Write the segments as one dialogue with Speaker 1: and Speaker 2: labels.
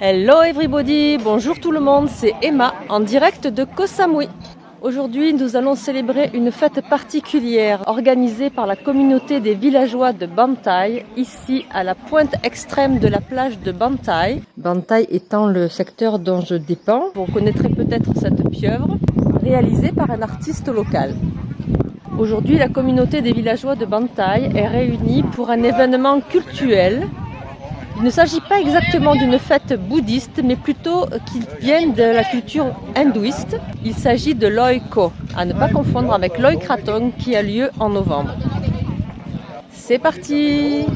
Speaker 1: Hello everybody, bonjour tout le monde, c'est Emma en direct de Koh Samui. Aujourd'hui, nous allons célébrer une fête particulière organisée par la communauté des villageois de Bantai, ici à la pointe extrême de la plage de Bantai. Bantai étant le secteur dont je dépends, vous reconnaîtrez peut-être cette pieuvre, réalisée par un artiste local. Aujourd'hui, la communauté des villageois de Bantai est réunie pour un événement cultuel il ne s'agit pas exactement d'une fête bouddhiste, mais plutôt qu'il vienne de la culture hindouiste. Il s'agit de Loi Ko, à ne pas confondre avec Loi Krathong qui a lieu en novembre. C'est parti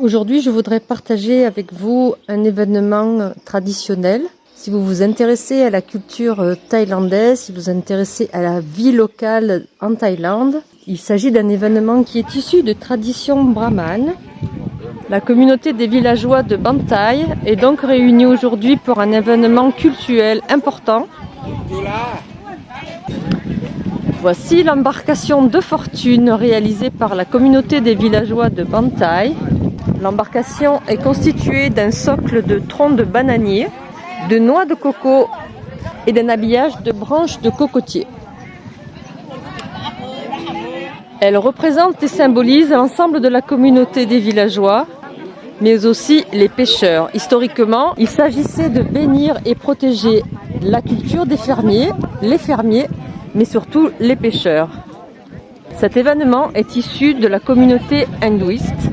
Speaker 1: Aujourd'hui, je voudrais partager avec vous un événement traditionnel si vous vous intéressez à la culture euh, thaïlandaise, si vous vous intéressez à la vie locale en Thaïlande, il s'agit d'un événement qui est issu de traditions brahmanes. La communauté des villageois de Bantai est donc réunie aujourd'hui pour un événement culturel important. Voici l'embarcation de fortune réalisée par la communauté des villageois de Bantai. L'embarcation est constituée d'un socle de troncs de bananier de noix de coco et d'un habillage de branches de cocotier. Elle représente et symbolise l'ensemble de la communauté des villageois, mais aussi les pêcheurs. Historiquement, il s'agissait de bénir et protéger la culture des fermiers, les fermiers, mais surtout les pêcheurs. Cet événement est issu de la communauté hindouiste,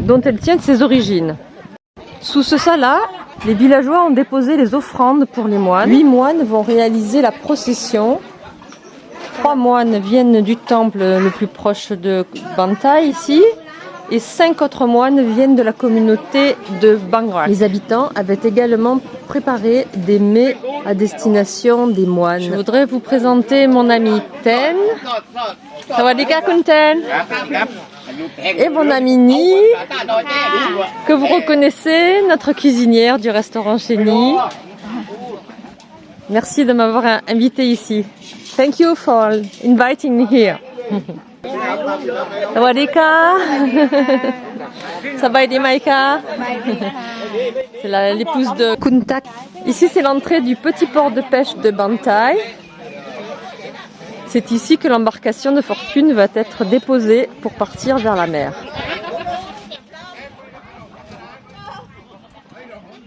Speaker 1: dont elle tient ses origines. Sous ce salat, les villageois ont déposé les offrandes pour les moines. Huit moines vont réaliser la procession. Trois moines viennent du temple le plus proche de Bantai ici. Et cinq autres moines viennent de la communauté de Bangrak. Les habitants avaient également préparé des mets à destination des moines. Je voudrais vous présenter mon ami Ten. Sawadika Kunten et mon amie Ni, que vous reconnaissez, notre cuisinière du restaurant chez Ni. Merci de m'avoir invité ici. Thank you for inviting me here. Sawadika. Maika. C'est l'épouse de Kuntak. Ici, c'est l'entrée du petit port de pêche de Bantai. C'est ici que l'embarcation de fortune va être déposée pour partir vers la mer.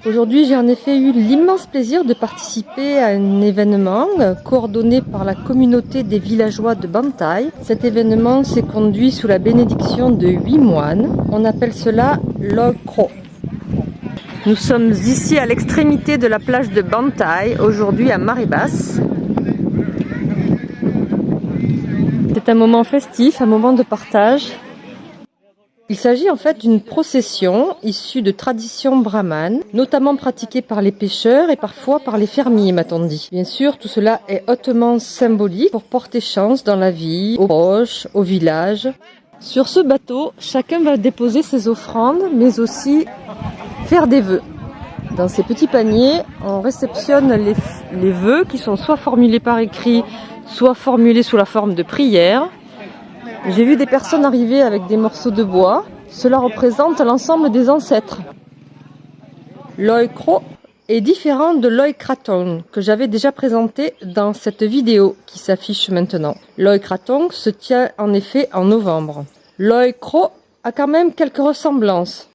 Speaker 1: Aujourd'hui, j'ai en effet eu l'immense plaisir de participer à un événement coordonné par la communauté des villageois de Bantai. Cet événement s'est conduit sous la bénédiction de huit moines. On appelle cela l'Okro. Nous sommes ici à l'extrémité de la plage de Bantai, aujourd'hui à Maribas. C'est un moment festif, un moment de partage. Il s'agit en fait d'une procession issue de traditions brahmanes, notamment pratiquée par les pêcheurs et parfois par les fermiers, m'a-t-on dit. Bien sûr, tout cela est hautement symbolique pour porter chance dans la vie, aux proches, au village. Sur ce bateau, chacun va déposer ses offrandes, mais aussi faire des vœux. Dans ces petits paniers, on réceptionne les, les vœux qui sont soit formulés par écrit, soit formulés sous la forme de prière. J'ai vu des personnes arriver avec des morceaux de bois. Cela représente l'ensemble des ancêtres. L'Oikro est différent de l'Oikratong que j'avais déjà présenté dans cette vidéo qui s'affiche maintenant. L'Oikratong se tient en effet en novembre. L'Oikro a quand même quelques ressemblances.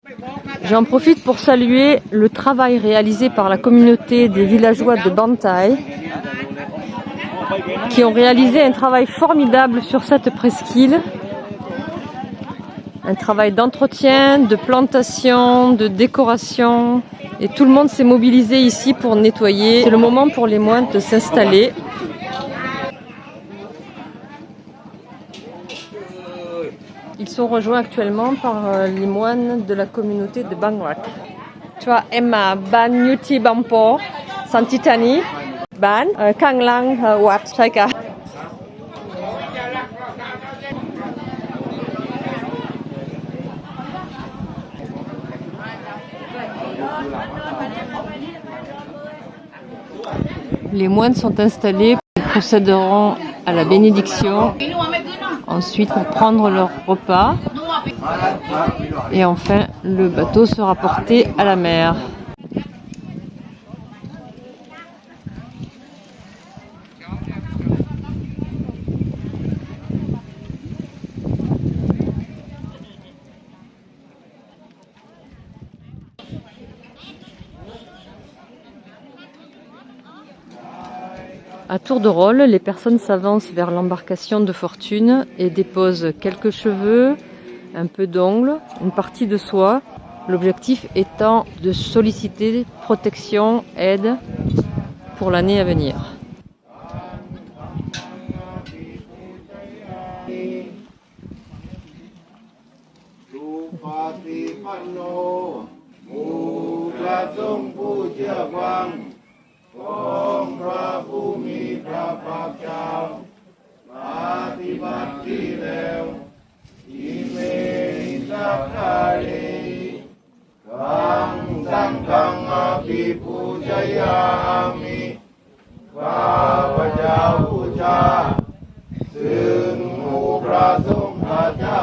Speaker 1: J'en profite pour saluer le travail réalisé par la communauté des villageois de Bantai qui ont réalisé un travail formidable sur cette presqu'île. Un travail d'entretien, de plantation, de décoration. Et tout le monde s'est mobilisé ici pour nettoyer. C'est le moment pour les moines de s'installer. Ils sont rejoints actuellement par euh, les moines de la communauté de Bangrak. Tu vois, Emma Ban Yuti Bampo, Santitani, bán. Les moines sont installés, ils procéderont à la bénédiction, ensuite pour prendre leur repas et enfin le bateau sera porté à la mer. À tour de rôle, les personnes s'avancent vers l'embarcation de fortune et déposent quelques cheveux, un peu d'ongles, une partie de soie, l'objectif étant de solliciter protection, aide pour l'année à venir. พระเจ้าปฏิบัติดีแล้วอิเมสักพารีกังสังฆังอภิปูชยามิข้าพเจ้าบูชาซึ่งหมู่พระสงฆ์พระเจ้า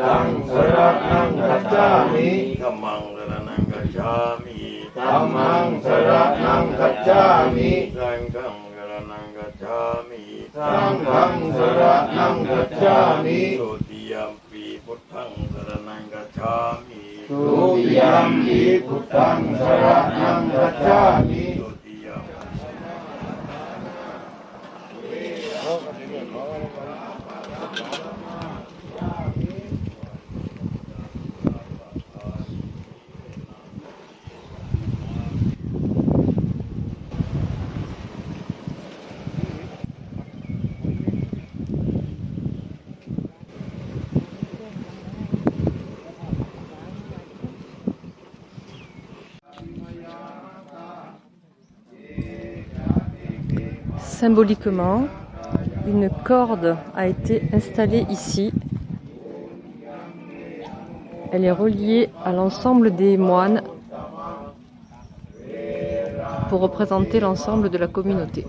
Speaker 1: ตังสรณังกัจจามิธรรมังสรนังกัจจามิธรรมังสรนังกัจจามิสังฆังสรนังกัจจามิสังฆังสรนังกัจจามิโสติยมปีพุทธังสรนังกัจจามิ Tuyam hi putang saranang gacchami symboliquement, une corde a été installée ici. Elle est reliée à l'ensemble des moines pour représenter l'ensemble de la communauté.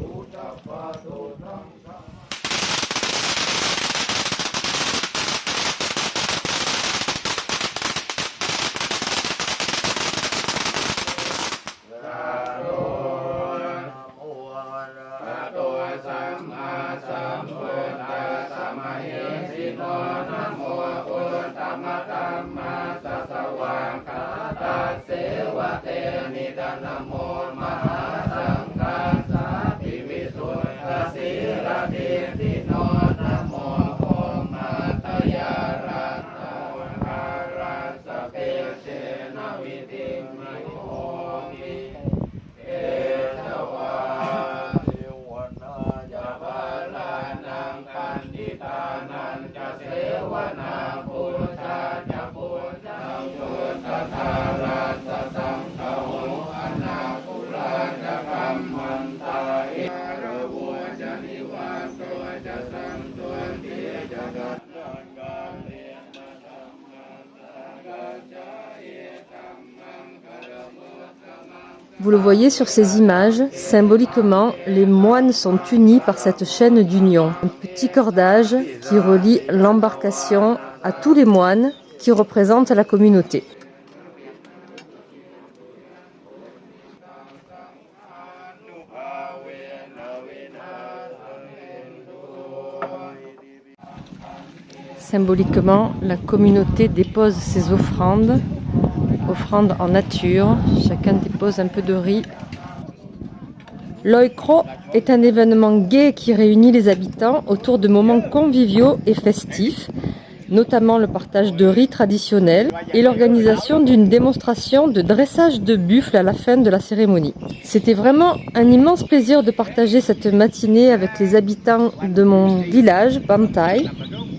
Speaker 1: Namo Vous le voyez sur ces images, symboliquement, les moines sont unis par cette chaîne d'union, un petit cordage qui relie l'embarcation à tous les moines qui représentent la communauté. symboliquement, la communauté dépose ses offrandes, offrandes en nature. Chacun dépose un peu de riz. L'Oikro est un événement gai qui réunit les habitants autour de moments conviviaux et festifs notamment le partage de riz traditionnels et l'organisation d'une démonstration de dressage de buffles à la fin de la cérémonie. C'était vraiment un immense plaisir de partager cette matinée avec les habitants de mon village, Bamtai.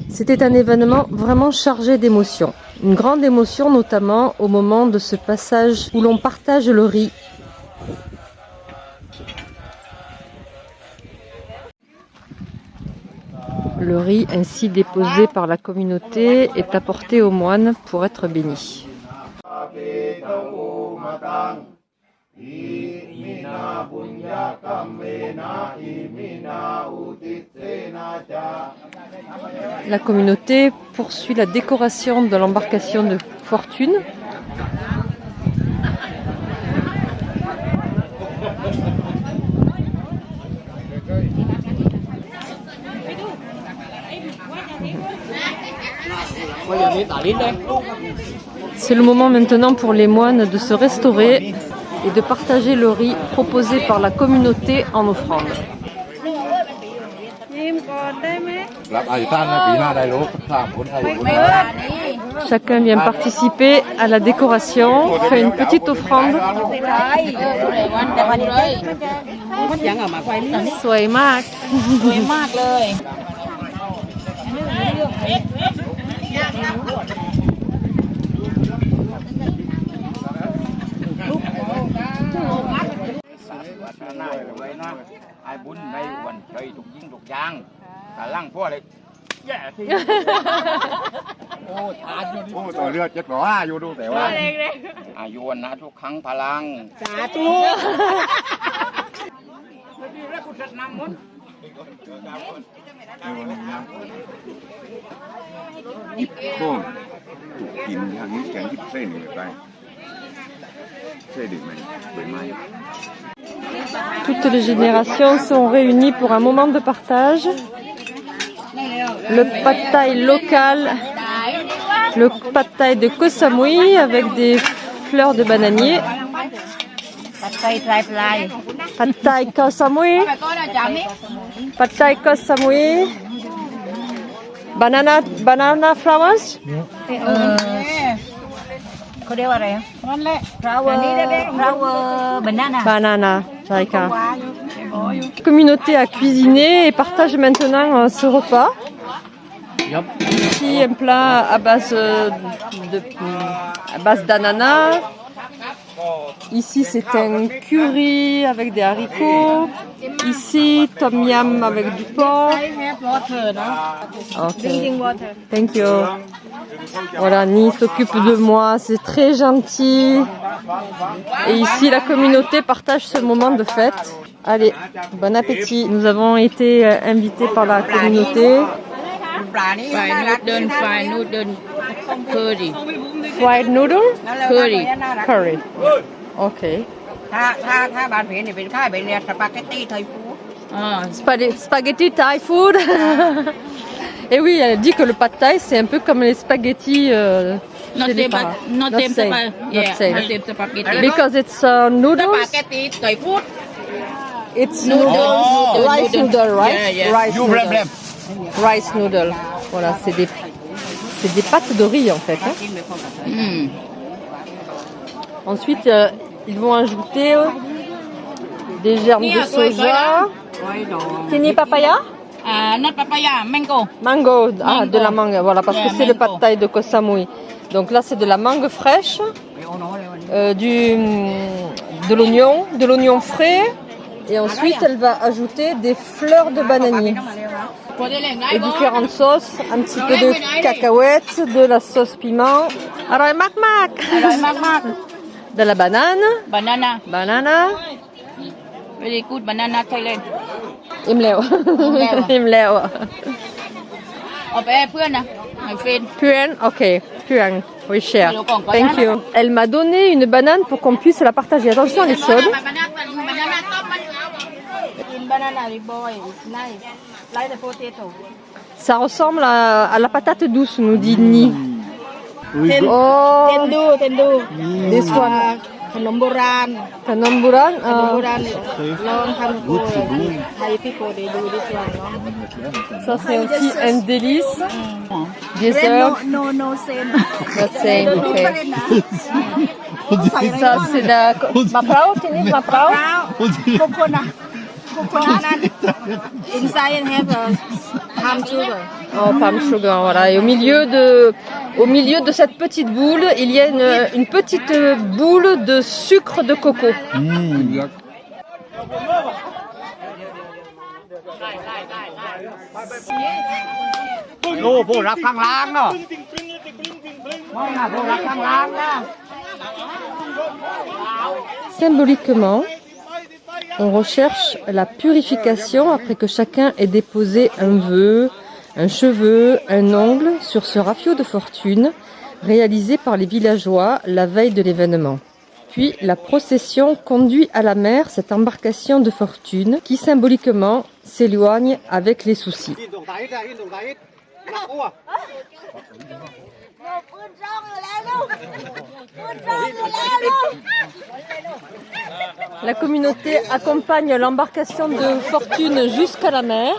Speaker 1: C'était un événement vraiment chargé d'émotions. Une grande émotion notamment au moment de ce passage où l'on partage le riz Le riz ainsi déposé par la communauté est apporté aux moines pour être béni. La communauté poursuit la décoration de l'embarcation de fortune C'est le moment maintenant pour les moines de se restaurer et de partager le riz proposé par la communauté en offrande. Chacun vient participer à la décoration, fait une petite offrande.
Speaker 2: น
Speaker 3: ายรวยนะไอ้บุญในวันใจถูกยิงถูกยางแต่ล่างพ่อเลยแย่ที
Speaker 1: โ
Speaker 3: อ้ทานอยู่
Speaker 4: โอ้ตัวเลือดเจ็ดร้อยอยู่ดูแต่ว่า
Speaker 3: อายุวันนะทุกครั้งพลังสาธ
Speaker 5: ุ
Speaker 1: แล้วกูจัดนำมด Toutes les générations sont réunies pour un moment de partage.
Speaker 2: Le pad
Speaker 1: local, le pad de Koh Samui avec des fleurs de bananier. Pad thai Koh Samui. Pad thai Koh Samui. Banana, banana flowers.
Speaker 6: เขาเรียกว่าอะไร
Speaker 2: นั่นแหละ
Speaker 6: flower flower banana
Speaker 1: Banana, Jaika.
Speaker 2: La
Speaker 1: communauté a cuisiné et partage maintenant euh, ce repas. Ici, un plat à base euh, de à base d'ananas. Ici, c'est un curry avec des haricots. Ici, tom yum avec du porc. Ok. Thank you. Voilà, Ni s'occupe de moi, c'est très gentil.
Speaker 2: Et ici, la
Speaker 1: communauté partage ce moment de fête. Allez, bon appétit. Nous avons été euh, invités par la communauté ปลานี่ ไฟนูดเดิน
Speaker 2: ไฟนูดเดินเคอรี่ Fried noodle, เ
Speaker 1: คอรี่ curry. Ok.
Speaker 2: ถ้าถ้าถ้าบานเพนเนี่ยเป็นข้าวเป็นเรียสปาเกตตี้ไทยฟู้ด อ่า
Speaker 1: Spaghe- Spaghetti Thai food. Et oui, elle dit que le pad thai, c'est un peu comme les spaghettis. Euh, not chez les same but parents.
Speaker 2: not Not same same. sapa Not yeah same. not same สปาเกตตี้
Speaker 1: Because it's uh, สปา noodles. เก
Speaker 2: ตตี้ไทยฟู้ด
Speaker 1: It's noodles, noodles, rice noodles. noodle, right? Yeah, yeah. Rice noodle. Rice noodle. Voilà, c'est des, c'est des pâtes de riz en fait. Hein. Ensuite, euh, ils vont ajouter euh, des germes de soja.
Speaker 2: Tini
Speaker 1: papaya?
Speaker 2: Non, papaya, mango.
Speaker 1: Mango, ah, de la mangue, voilà, parce que c'est le pad thai de kosamui Donc là, c'est de la mangue fraîche, euh, du, de l'oignon, de l'oignon frais. Et ensuite, elle va ajouter des fleurs de bananier
Speaker 2: et บ่ différentes
Speaker 1: sauces, un petit peu de cacahuètes, de la sauce piment, alors mac mac, อร่อย
Speaker 2: มากมาก
Speaker 1: de la banane,
Speaker 2: บานาน่า
Speaker 1: banana,
Speaker 2: very good banana Thailand
Speaker 1: imleo, Imleo. imleo.
Speaker 2: เอาไปให้เพื่อนนะให้เฟรน
Speaker 1: Puan, ok, puan, oui cher.
Speaker 2: Alors, qu'on Thank banane. you.
Speaker 1: Elle m'a donné une banane pour qu'on puisse la partager. Attention, elle est chaude.
Speaker 5: Nice. Like the potato.
Speaker 1: Ça ressemble à, la patate douce, nous dit Ni. Oh. Tendu,
Speaker 5: tendu. This one. Khanom Boran.
Speaker 1: Khanom
Speaker 5: Long. Thai people, they this one.
Speaker 1: Ça, c'est aussi un délice. Dessert.
Speaker 5: No, no, no, same. Same, okay. Ça, c'est
Speaker 1: la... Maprao, tu dis Maprao?
Speaker 5: Maprao. Coconut. Palm sugar.
Speaker 1: Oh, palm sugar, voilà. Et au milieu de, au milieu de cette petite boule, il y a une, une petite boule de sucre de coco.
Speaker 4: Mmh.
Speaker 1: Symboliquement, on recherche la purification après que chacun ait déposé un vœu, un cheveu, un ongle sur ce rafio de fortune réalisé par les villageois la veille de l'événement. Puis la procession conduit à la mer cette embarcation de fortune qui symboliquement s'éloigne avec les soucis. La communauté accompagne l'embarcation de fortune jusqu'à la mer.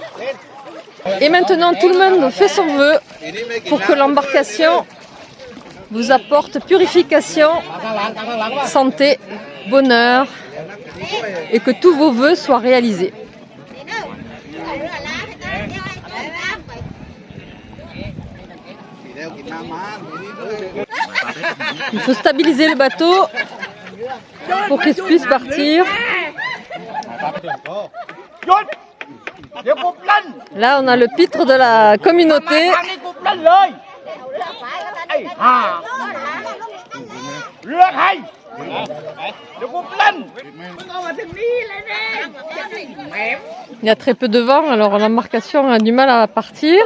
Speaker 1: Et maintenant, tout le monde fait son vœu pour que l'embarcation vous apporte purification, santé, bonheur et que tous vos vœux soient réalisés. Il faut stabiliser le bateau pour qu'ils puissent partir. Là, on a le pitre de la communauté. Il y a très peu de vent, alors l'embarcation a du mal à partir.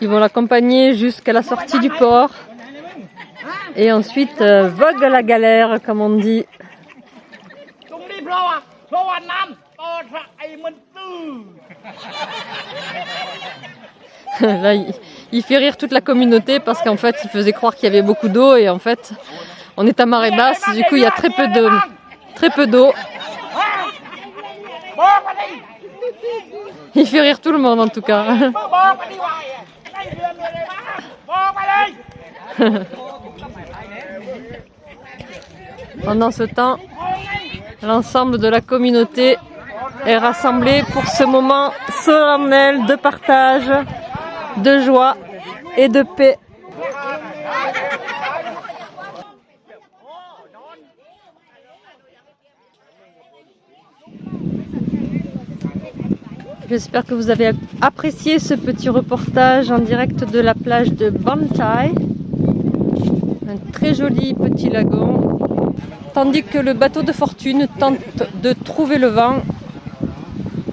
Speaker 1: Ils vont l'accompagner jusqu'à la sortie du port et ensuite vogue à la galère comme on dit. Là, il, fait rire toute la communauté parce qu'en fait, il faisait croire qu'il y avait beaucoup d'eau et en fait, on est à marée basse, du coup, il y a très peu d'eau. Très peu d'eau. Il fait rire tout le monde en tout cas. Pendant ce temps, l'ensemble de la communauté est rassemblée pour ce moment solennel de partage, de joie et de paix. J'espère que vous avez apprécié ce petit reportage en direct de la plage de Bantai. Un très joli petit lagon. Tandis que le bateau de fortune tente de trouver le vent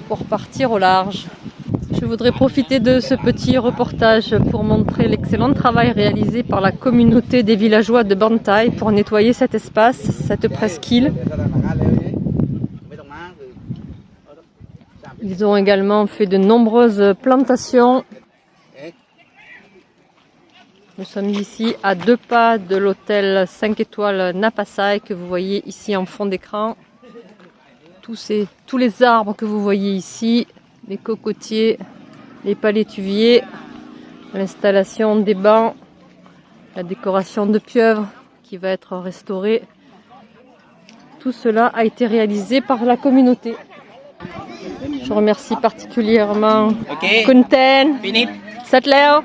Speaker 1: pour partir au large. Je voudrais profiter de ce petit reportage pour montrer l'excellent travail réalisé par la communauté des villageois de Bantai pour nettoyer cet espace, cette presqu'île. Ils ont également fait de nombreuses plantations. Nous sommes ici à deux pas de l'hôtel 5 étoiles Napasai que vous voyez ici en fond d'écran. Tous, tous les arbres que vous voyez ici, les cocotiers, les palétuviers, l'installation des bancs, la décoration de pieuvres qui va être restaurée. Tout cela a été réalisé par la communauté. Je remercie particulièrement. Kunten, Satleo,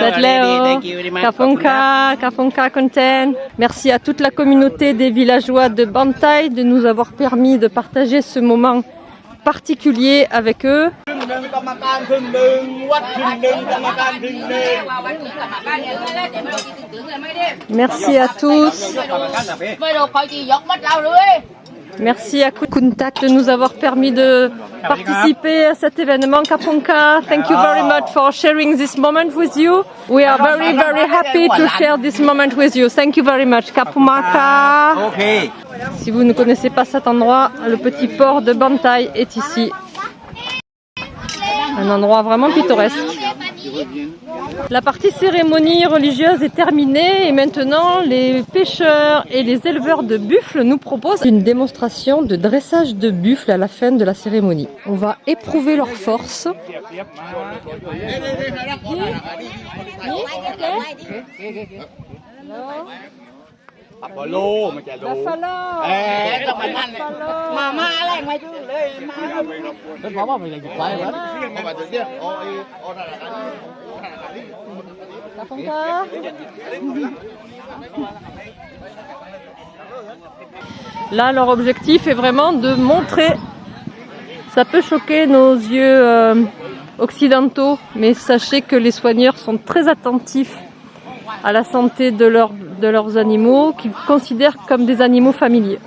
Speaker 1: Satleo, Kaponka, Kaponka Kunten. Merci à toute la communauté des villageois de Bantai de nous avoir permis de partager ce moment particulier avec eux. Merci à tous. Merci à Kuntak de nous avoir permis de participer à cet événement. Kapunka, thank you very much for sharing this moment with you. We are very, very happy to share this moment with you. Thank you very much. Kapumaka. Si vous ne connaissez pas cet endroit, le petit port de Bantai est ici. Un endroit vraiment pittoresque. La partie cérémonie religieuse est terminée et maintenant les pêcheurs et les éleveurs de buffles nous proposent une démonstration de dressage de buffles à la fin de la cérémonie. On va éprouver leur force. Là, leur objectif est vraiment de montrer. Ça peut choquer nos yeux euh, occidentaux, mais sachez que les soigneurs sont très attentifs à la santé de leurs animaux, qu'ils considèrent comme des animaux familiers.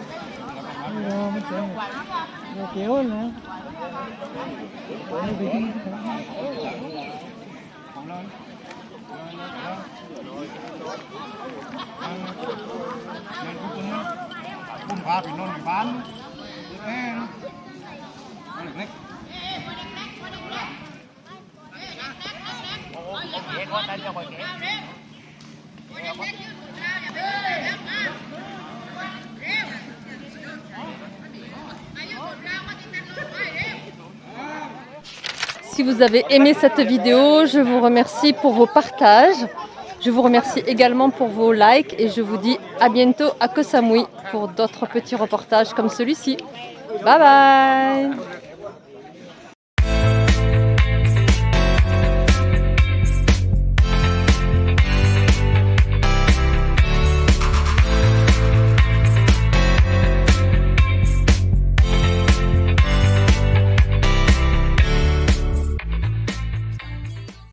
Speaker 1: Si vous avez aimé cette vidéo, je vous remercie pour vos partages. Je vous remercie également pour vos likes et je vous dis à bientôt à Koh Samui pour d'autres petits reportages comme celui-ci. Bye bye